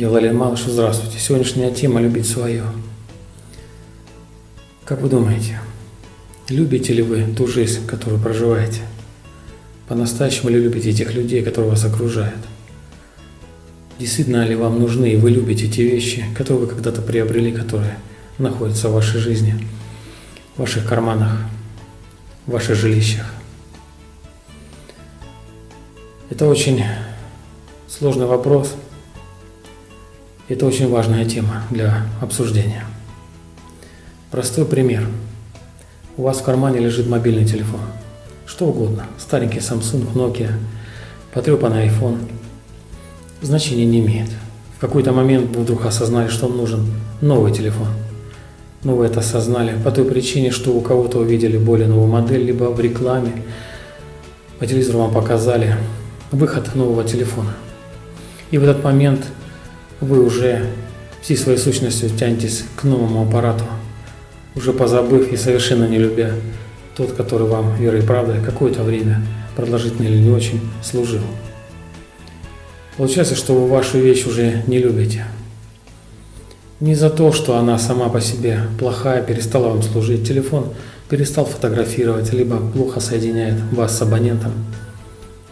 Я Валерий Малыш, здравствуйте. Сегодняшняя тема «Любить свое». Как вы думаете, любите ли вы ту жизнь, которую проживаете? По-настоящему ли любите этих людей, которые вас окружают? Действительно ли вам нужны и вы любите те вещи, которые вы когда-то приобрели, которые находятся в вашей жизни, в ваших карманах, в ваших жилищах? Это очень сложный вопрос – это очень важная тема для обсуждения. Простой пример. У вас в кармане лежит мобильный телефон. Что угодно. Старенький Samsung, Nokia, потрепанный iPhone. Значения не имеет. В какой-то момент вы вдруг осознали, что вам нужен новый телефон. Но вы это осознали по той причине, что у кого-то увидели более новую модель, либо в рекламе, по телевизору вам показали выход нового телефона. И в этот момент – вы уже всей своей сущностью тянетесь к новому аппарату, уже позабыв и совершенно не любя тот, который вам верой и правдой какое-то время, продолжительно или не очень, служил. Получается, что вы вашу вещь уже не любите. Не за то, что она сама по себе плохая, перестала вам служить, телефон перестал фотографировать, либо плохо соединяет вас с абонентом.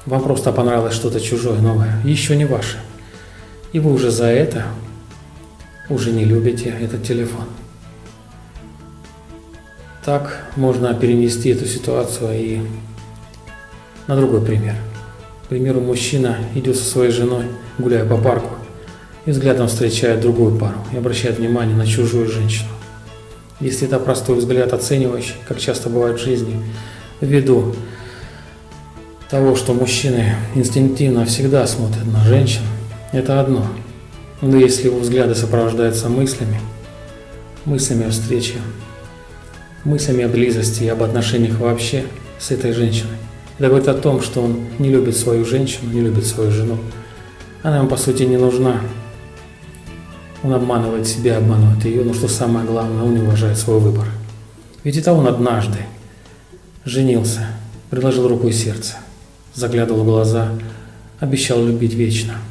Вам просто понравилось что-то чужое, новое, еще не ваше. И вы уже за это уже не любите этот телефон. Так можно перенести эту ситуацию и на другой пример. К примеру, мужчина идет со своей женой, гуляя по парку, и взглядом встречает другую пару и обращает внимание на чужую женщину. Если это простой взгляд оценивающий, как часто бывает в жизни, ввиду того, что мужчины инстинктивно всегда смотрят на женщин, это одно. Но если его взгляды сопровождаются мыслями, мыслями о встрече, мыслями о близости и об отношениях вообще с этой женщиной, это говорит о том, что он не любит свою женщину, не любит свою жену. Она ему, по сути, не нужна. Он обманывает себя, обманывает ее, но что самое главное, он не уважает свой выбор. Ведь это он однажды женился, приложил руку и сердце, заглядывал в глаза, обещал любить вечно –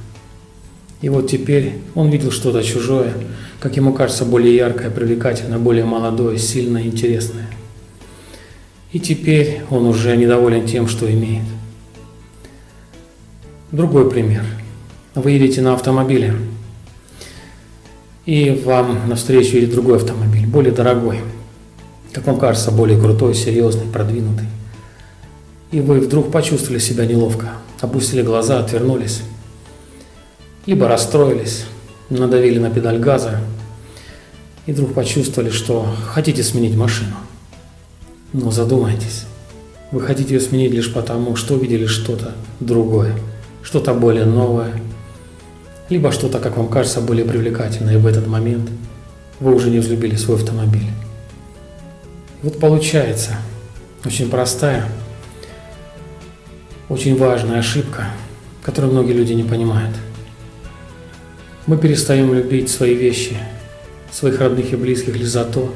и вот теперь он видел что-то чужое, как ему кажется, более яркое, привлекательное, более молодое, сильное, интересное. И теперь он уже недоволен тем, что имеет. Другой пример. Вы едете на автомобиле, и вам навстречу едет другой автомобиль, более дорогой, как вам кажется, более крутой, серьезный, продвинутый. И вы вдруг почувствовали себя неловко, опустили глаза, отвернулись либо расстроились, надавили на педаль газа и вдруг почувствовали, что хотите сменить машину. Но задумайтесь, вы хотите ее сменить лишь потому, что увидели что-то другое, что-то более новое, либо что-то, как вам кажется, более привлекательное, и в этот момент вы уже не взлюбили свой автомобиль. вот получается очень простая, очень важная ошибка, которую многие люди не понимают – мы перестаем любить свои вещи, своих родных и близких лишь за то,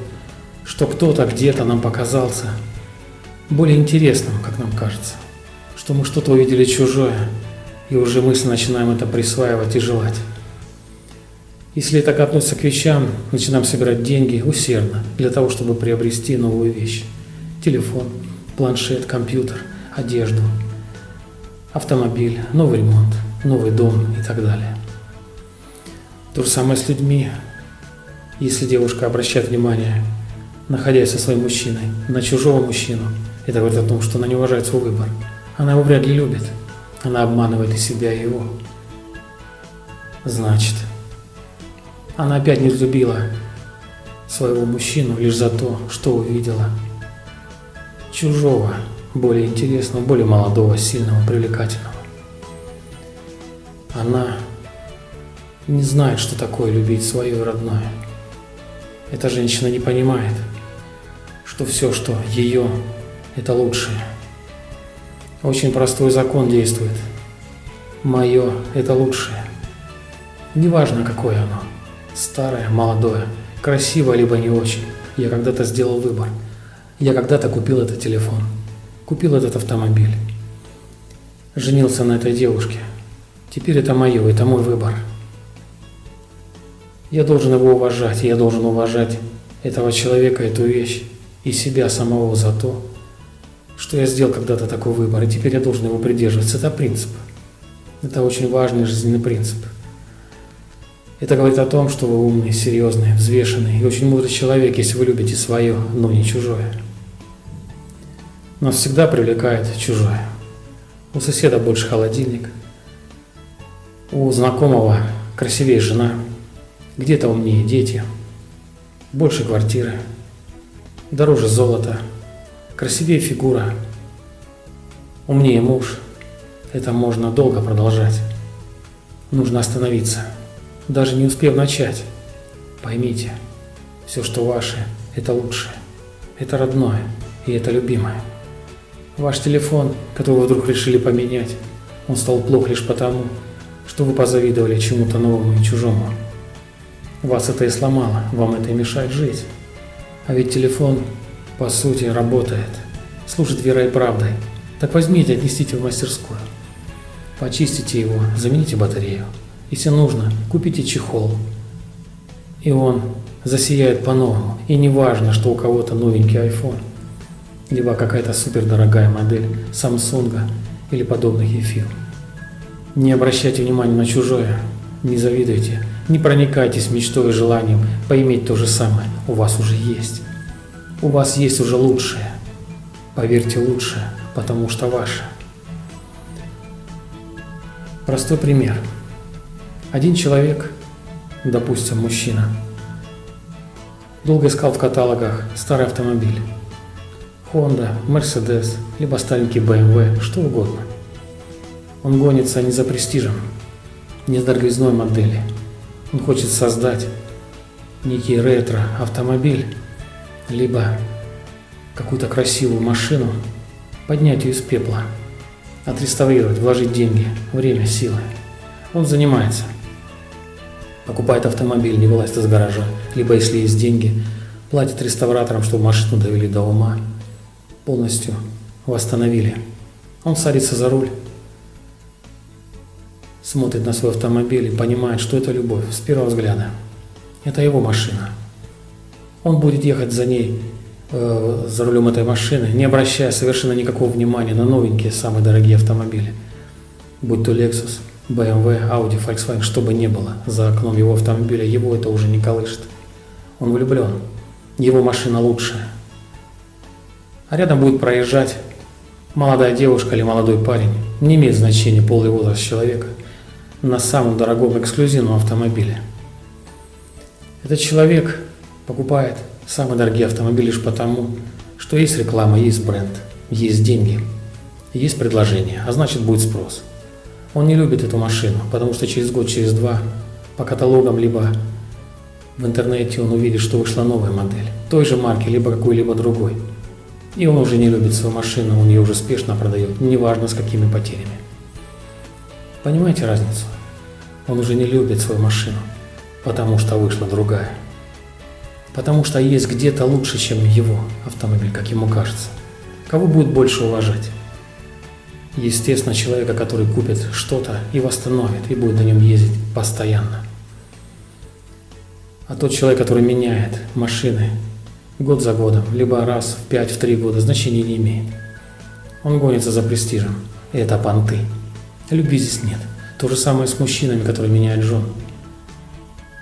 что кто-то где-то нам показался более интересным, как нам кажется, что мы что-то увидели чужое, и уже мысленно начинаем это присваивать и желать. Если так относится к вещам, начинаем собирать деньги усердно для того, чтобы приобрести новую вещь. Телефон, планшет, компьютер, одежду, автомобиль, новый ремонт, новый дом и так далее. То же самое с людьми. Если девушка обращает внимание, находясь со своим мужчиной, на чужого мужчину, это говорит о том, что она не уважает свой выбор. Она его вряд ли любит. Она обманывает и себя, и его. Значит, она опять не взлюбила своего мужчину лишь за то, что увидела чужого, более интересного, более молодого, сильного, привлекательного. Она не знает, что такое любить свое родное. Эта женщина не понимает, что все, что ее, это лучшее. Очень простой закон действует. Мое – это лучшее. Неважно, какое оно. Старое, молодое, красивое, либо не очень. Я когда-то сделал выбор. Я когда-то купил этот телефон. Купил этот автомобиль. Женился на этой девушке. Теперь это мое, это мой выбор. Я должен его уважать, я должен уважать этого человека, эту вещь и себя самого за то, что я сделал когда-то такой выбор, и теперь я должен его придерживаться. Это принцип. Это очень важный жизненный принцип. Это говорит о том, что вы умный, серьезный, взвешенный и очень мудрый человек, если вы любите свое, но не чужое. Нас всегда привлекает чужое. У соседа больше холодильник, у знакомого красивее жена, где-то умнее дети, больше квартиры, дороже золота, красивее фигура, умнее муж. Это можно долго продолжать. Нужно остановиться, даже не успев начать. Поймите, все, что ваше, это лучшее, это родное и это любимое. Ваш телефон, который вы вдруг решили поменять, он стал плох лишь потому, что вы позавидовали чему-то новому и чужому. Вас это и сломало, вам это и мешает жить. А ведь телефон, по сути, работает, служит верой и правдой. Так возьмите, отнесите в мастерскую. Почистите его, замените батарею. Если нужно, купите чехол. И он засияет по-новому. И не важно, что у кого-то новенький iPhone, либо какая-то супердорогая модель Samsung или подобных эфир. Не обращайте внимания на чужое, не завидуйте, не проникайтесь мечтой и желанием поиметь то же самое. У вас уже есть. У вас есть уже лучшее. Поверьте, лучшее, потому что ваше. Простой пример. Один человек, допустим, мужчина, долго искал в каталогах старый автомобиль. Honda, Mercedes, либо старенький BMW, что угодно. Он гонится не за престижем, не с дороговизной модели, он хочет создать некий ретро-автомобиль, либо какую-то красивую машину, поднять ее из пепла, отреставрировать, вложить деньги, время, силы. Он занимается. Покупает автомобиль, не вылазит из гаража, либо если есть деньги, платит реставраторам, чтобы машину довели до ума, полностью восстановили. Он садится за руль, смотрит на свой автомобиль и понимает, что это любовь с первого взгляда. Это его машина. Он будет ехать за ней, э, за рулем этой машины, не обращая совершенно никакого внимания на новенькие, самые дорогие автомобили. Будь то Lexus, BMW, Audi, Volkswagen, что бы ни было за окном его автомобиля, его это уже не колышет. Он влюблен. Его машина лучшая. А рядом будет проезжать молодая девушка или молодой парень. Не имеет значения полный возраст человека – на самом дорогом эксклюзивном автомобиле. Этот человек покупает самые дорогие автомобили лишь потому, что есть реклама, есть бренд, есть деньги, есть предложение, а значит будет спрос. Он не любит эту машину, потому что через год, через два по каталогам, либо в интернете он увидит, что вышла новая модель, той же марки, либо какой-либо другой. И он уже не любит свою машину, он ее уже спешно продает, неважно с какими потерями. Понимаете разницу? Он уже не любит свою машину, потому что вышла другая. Потому что есть где-то лучше, чем его автомобиль, как ему кажется. Кого будет больше уважать? Естественно, человека, который купит что-то и восстановит, и будет на нем ездить постоянно. А тот человек, который меняет машины год за годом, либо раз в 5-3 года, значения не имеет. Он гонится за престижем, и это понты. Любви здесь нет. То же самое с мужчинами, которые меняют жен.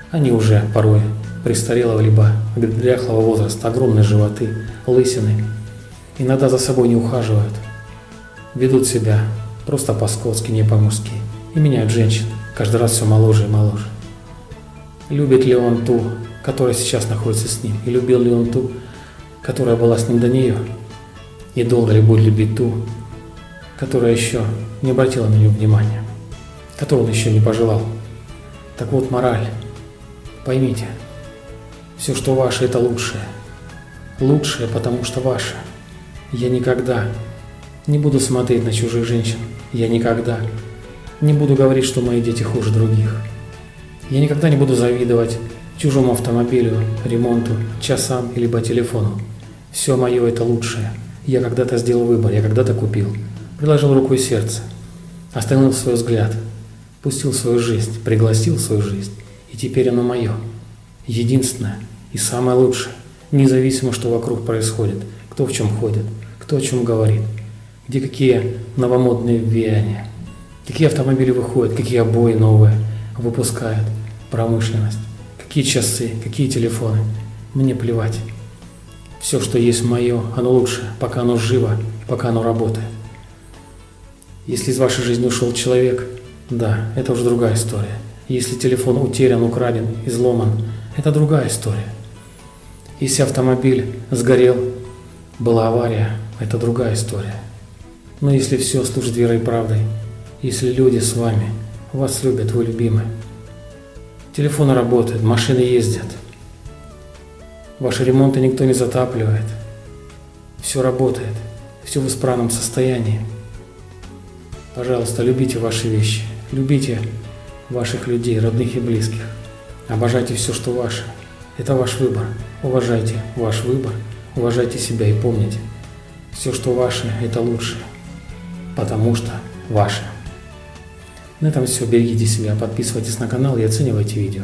Они уже порой престарелого либо дряхлого возраста, огромные животы, лысины, иногда за собой не ухаживают, ведут себя просто по-скотски, не по-мужски и меняют женщин, каждый раз все моложе и моложе. Любит ли он ту, которая сейчас находится с ним, и любил ли он ту, которая была с ним до нее, и долго ли будет любить ту, которая еще не обратила на него внимания, которого он еще не пожелал. Так вот, мораль. Поймите, все, что ваше, это лучшее. Лучшее, потому что ваше. Я никогда не буду смотреть на чужих женщин. Я никогда не буду говорить, что мои дети хуже других. Я никогда не буду завидовать чужому автомобилю, ремонту, часам либо телефону. Все мое это лучшее. Я когда-то сделал выбор, я когда-то купил приложил руку и сердце, остановил свой взгляд, пустил свою жизнь, пригласил свою жизнь, и теперь оно мое. единственное и самое лучшее, независимо, что вокруг происходит, кто в чем ходит, кто о чем говорит, где какие новомодные веяния, какие автомобили выходят, какие обои новые выпускает промышленность, какие часы, какие телефоны. Мне плевать. Все, что есть мое, оно лучше, пока оно живо, пока оно работает. Если из вашей жизни ушел человек, да, это уже другая история. Если телефон утерян, украден, изломан, это другая история. Если автомобиль сгорел, была авария, это другая история. Но если все служит верой и правдой, если люди с вами, вас любят, вы любимы, телефоны работают, машины ездят, ваши ремонты никто не затапливает, все работает, все в исправном состоянии, Пожалуйста, любите ваши вещи, любите ваших людей, родных и близких. Обожайте все, что ваше. Это ваш выбор. Уважайте ваш выбор, уважайте себя и помните, все, что ваше, это лучше, потому что ваше. На этом все. Берегите себя, подписывайтесь на канал и оценивайте видео.